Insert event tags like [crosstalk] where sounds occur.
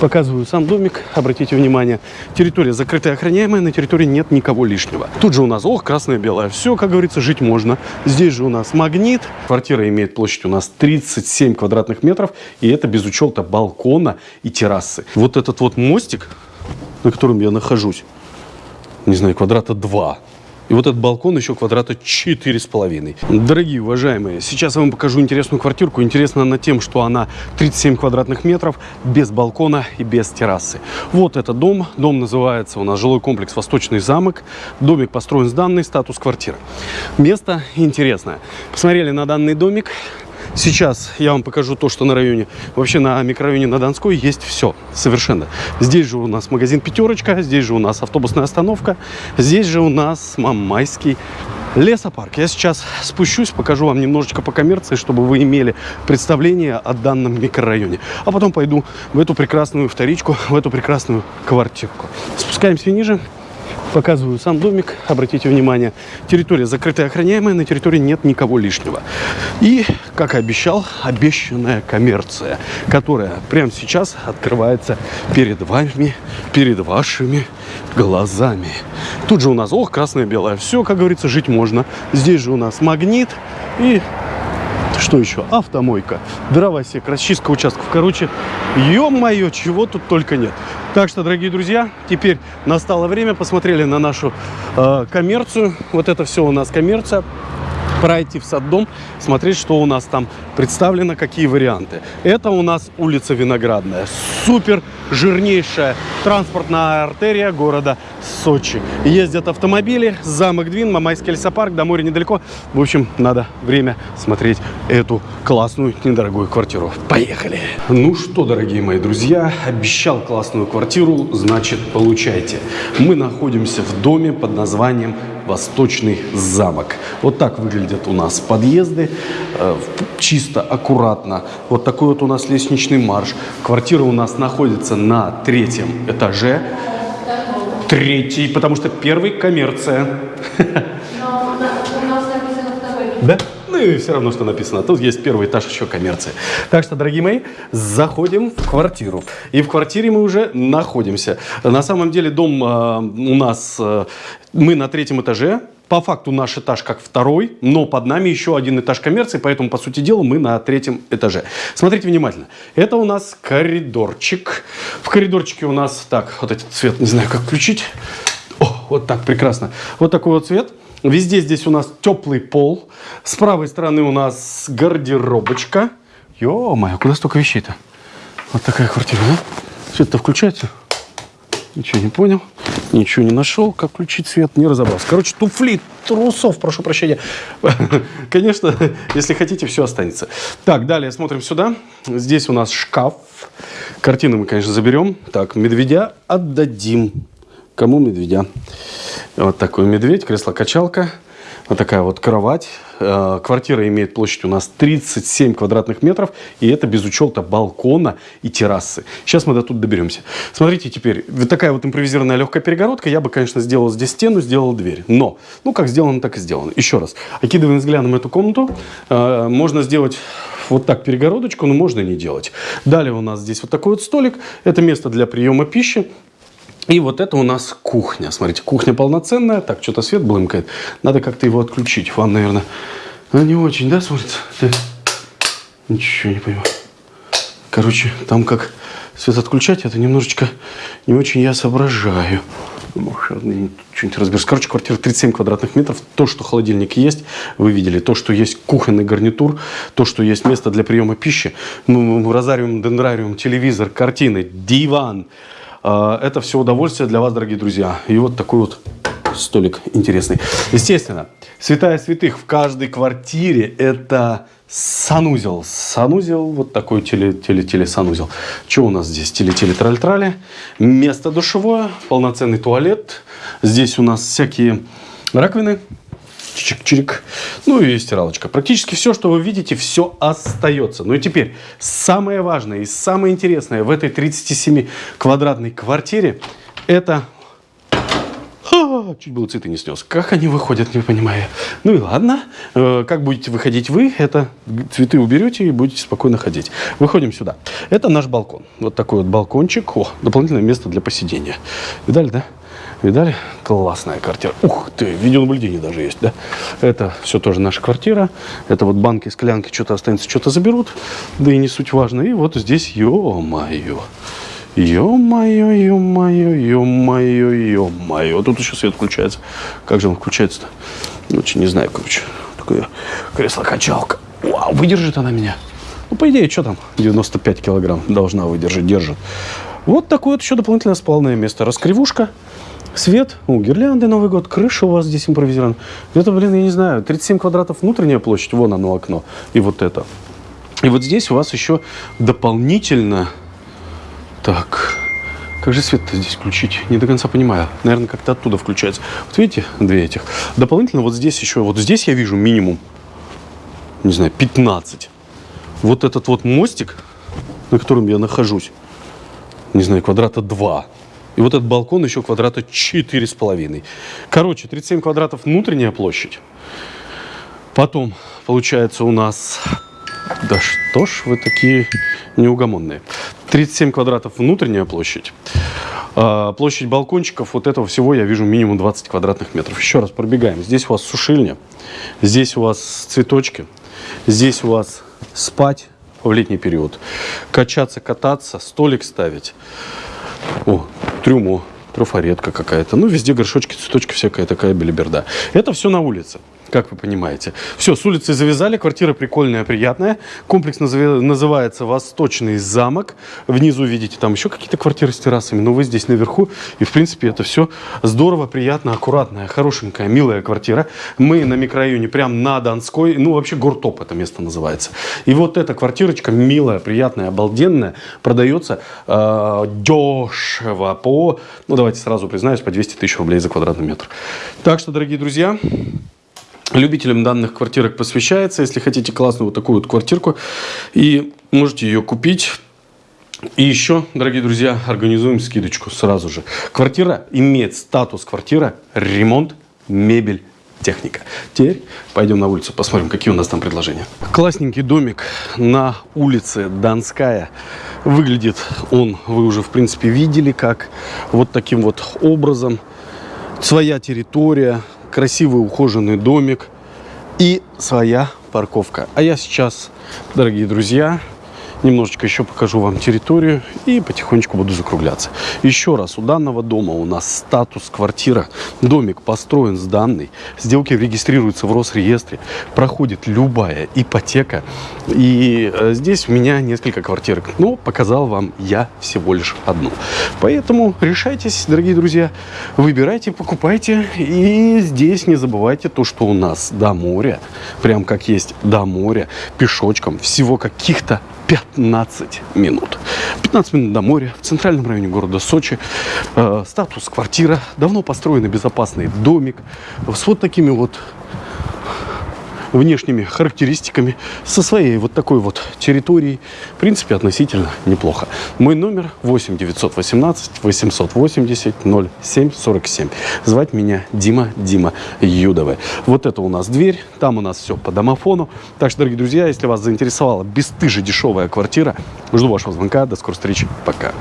Показываю сам домик. Обратите внимание, территория закрытая, охраняемая, на территории нет никого лишнего. Тут же у нас, ох, красное-белое. Все, как говорится, жить можно. Здесь же у нас магнит. Квартира имеет площадь у нас 37 квадратных метров. И это без учета балкона и террасы. Вот этот вот мостик, на котором я нахожусь, не знаю, квадрата 2. И вот этот балкон еще квадрата четыре с половиной. Дорогие уважаемые, сейчас я вам покажу интересную квартирку. Интересна она тем, что она 37 квадратных метров, без балкона и без террасы. Вот этот дом. Дом называется у нас жилой комплекс «Восточный замок». Домик построен с данной статус квартиры. Место интересное. Посмотрели на данный домик. Сейчас я вам покажу то, что на районе, вообще на микрорайоне на Донской есть все, совершенно. Здесь же у нас магазин «Пятерочка», здесь же у нас автобусная остановка, здесь же у нас Мамайский лесопарк. Я сейчас спущусь, покажу вам немножечко по коммерции, чтобы вы имели представление о данном микрорайоне. А потом пойду в эту прекрасную вторичку, в эту прекрасную квартирку. Спускаемся ниже. Показываю сам домик. Обратите внимание, территория закрытая, охраняемая, на территории нет никого лишнего. И, как и обещал, обещанная коммерция, которая прямо сейчас открывается перед вами, перед вашими глазами. Тут же у нас, ох, красное-белое, все, как говорится, жить можно. Здесь же у нас магнит и что еще? Автомойка, дровосек, расчистка участков. Короче, ё-моё, чего тут только нет. Так что, дорогие друзья, теперь настало время. Посмотрели на нашу э, коммерцию. Вот это все у нас коммерция пройти в саддом, смотреть, что у нас там представлено, какие варианты. Это у нас улица Виноградная. Супер жирнейшая транспортная артерия города Сочи. Ездят автомобили, замок Двин, Мамайский лесопарк, до моря недалеко. В общем, надо время смотреть эту классную, недорогую квартиру. Поехали! Ну что, дорогие мои друзья, обещал классную квартиру, значит, получайте. Мы находимся в доме под названием Восточный замок. Вот так выглядят у нас подъезды, э, чисто, аккуратно. Вот такой вот у нас лестничный марш. Квартира у нас находится на третьем этаже. Третий, потому что первый коммерция. Но у нас написано второй. Да? Ну и все равно, что написано. Тут есть первый этаж еще коммерции. Так что, дорогие мои, заходим в квартиру. И в квартире мы уже находимся. На самом деле дом э, у нас, э, мы на третьем этаже. По факту наш этаж как второй, но под нами еще один этаж коммерции, поэтому, по сути дела, мы на третьем этаже. Смотрите внимательно. Это у нас коридорчик. В коридорчике у нас, так, вот этот цвет, не знаю, как включить. О, вот так, прекрасно. Вот такой вот цвет. Везде здесь у нас теплый пол. С правой стороны у нас гардеробочка. Ё-моё, куда столько вещей-то? Вот такая квартира, да? Свет-то включается? Ничего не понял, ничего не нашел, как включить свет, не разобрался. Короче, туфли, трусов, прошу прощения. [laughs] Конечно, если хотите, все останется. Так, далее смотрим сюда. Здесь у нас шкаф. Картины мы, конечно, заберем. Так, медведя отдадим. Кому медведя? Вот такой медведь, кресло-качалка. Вот такая вот кровать. Э, квартира имеет площадь у нас 37 квадратных метров. И это без учета балкона и террасы. Сейчас мы до тут доберемся. Смотрите теперь. Вот такая вот импровизированная легкая перегородка. Я бы, конечно, сделал здесь стену, сделал дверь. Но, ну как сделано, так и сделано. Еще раз. Окидываем взглядом эту комнату. Э, можно сделать вот так перегородочку, но можно не делать. Далее у нас здесь вот такой вот столик. Это место для приема пищи. И вот это у нас кухня. Смотрите, кухня полноценная. Так, что-то свет блымкает. Надо как-то его отключить. Вам, наверное, ну, не очень, да, смотрится? Да. Ничего не понимаю. Короче, там как свет отключать, это немножечко не очень я соображаю. Может, что-нибудь разберусь. Короче, квартира 37 квадратных метров. То, что холодильник есть, вы видели. То, что есть кухонный гарнитур. То, что есть место для приема пищи. Ну, розариум, дендрариум, телевизор, картины, диван. А, это все удовольствие для вас, дорогие друзья. И вот такой вот столик интересный. Естественно, святая святых в каждой квартире это санузел. Санузел, вот такой теле-теле-теле-санузел. Что у нас здесь? Теле-теле-траль-трали. Место душевое, полноценный туалет. Здесь у нас всякие раковины чик-чирик. Ну и стиралочка. Практически все, что вы видите, все остается. Ну и теперь самое важное и самое интересное в этой 37 квадратной квартире это чуть было цветы не снес. Как они выходят, не понимаю. Ну и ладно. Э, Как будете выходить вы, это цветы уберете и будете спокойно ходить. Выходим сюда. Это наш балкон. Вот такой вот балкончик. О, дополнительное место для посидения. Видали, да? Видали? Классная квартира. Ух ты, видеонаблюдение даже есть, да? Это все тоже наша квартира. Это вот банки, склянки, что-то останется, что-то заберут. Да и не суть важно. И вот здесь, ё-моё. Ё-моё, ё-моё, ё-моё, ё-моё. Тут еще свет включается. Как же он включается-то? Очень не знаю, короче. Такое кресло-качалка. Вау, выдержит она меня. Ну, по идее, что там? 95 килограмм должна выдержать, держит. Вот такое вот еще дополнительное спалное место. Раскривушка, свет, ну, гирлянды Новый год, крыша у вас здесь импровизирована. Это, блин, я не знаю, 37 квадратов внутренняя площадь, вон оно окно, и вот это. И вот здесь у вас еще дополнительно... Так, как же свет-то здесь включить? Не до конца понимаю. Наверное, как-то оттуда включается. Вот видите, две этих. Дополнительно вот здесь еще, вот здесь я вижу минимум, не знаю, 15. Вот этот вот мостик, на котором я нахожусь, не знаю, квадрата 2. И вот этот балкон еще квадрата 4,5. Короче, 37 квадратов внутренняя площадь. Потом, получается, у нас... Да что ж вы такие неугомонные. 37 квадратов внутренняя площадь. А, площадь балкончиков, вот этого всего я вижу минимум 20 квадратных метров. Еще раз пробегаем. Здесь у вас сушильня, здесь у вас цветочки, здесь у вас спать в летний период, качаться, кататься, столик ставить. О, трюмо, трафаретка какая-то. Ну, везде горшочки, цветочки, всякая такая белиберда. Это все на улице. Как вы понимаете. Все, с улицы завязали, квартира прикольная, приятная. Комплекс называется «Восточный замок». Внизу видите, там еще какие-то квартиры с террасами, но вы здесь наверху. И, в принципе, это все здорово, приятно, аккуратная, хорошенькая, милая квартира. Мы на микрорайоне, прям на Донской, ну, вообще Гортоп это место называется. И вот эта квартирочка милая, приятная, обалденная, продается э, дешево по, ну, давайте сразу признаюсь, по 200 тысяч рублей за квадратный метр. Так что, дорогие друзья, Любителям данных квартирок посвящается. Если хотите классную вот такую вот квартирку, и можете ее купить. И еще, дорогие друзья, организуем скидочку сразу же. Квартира имеет статус квартира, ремонт, мебель, техника. Теперь пойдем на улицу, посмотрим, какие у нас там предложения. Классненький домик на улице Донская. Выглядит он, вы уже в принципе видели, как вот таким вот образом. Своя территория, красивый ухоженный домик и своя парковка. А я сейчас, дорогие друзья, немножечко еще покажу вам территорию и потихонечку буду закругляться. Еще раз, у данного дома у нас статус квартира. Домик построен с данной. Сделки регистрируются в Росреестре. Проходит любая ипотека. И э, здесь у меня несколько квартирок. Но показал вам я всего лишь одну. Поэтому решайтесь, дорогие друзья. Выбирайте, покупайте. И здесь не забывайте то, что у нас до моря. Прям как есть до моря. Пешочком. Всего каких-то 15 минут. 15 минут до моря, в центральном районе города Сочи. Э, статус квартира, давно построенный безопасный домик с вот такими вот внешними характеристиками, со своей вот такой вот территорией. В принципе, относительно неплохо. Мой номер 8 918 880 07 47. Звать меня Дима Дима Юдова. Вот это у нас дверь, там у нас все по домофону. Так что, дорогие друзья, если вас заинтересовала бесстыже дешевая квартира, жду вашего звонка. До скорой встречи. Пока.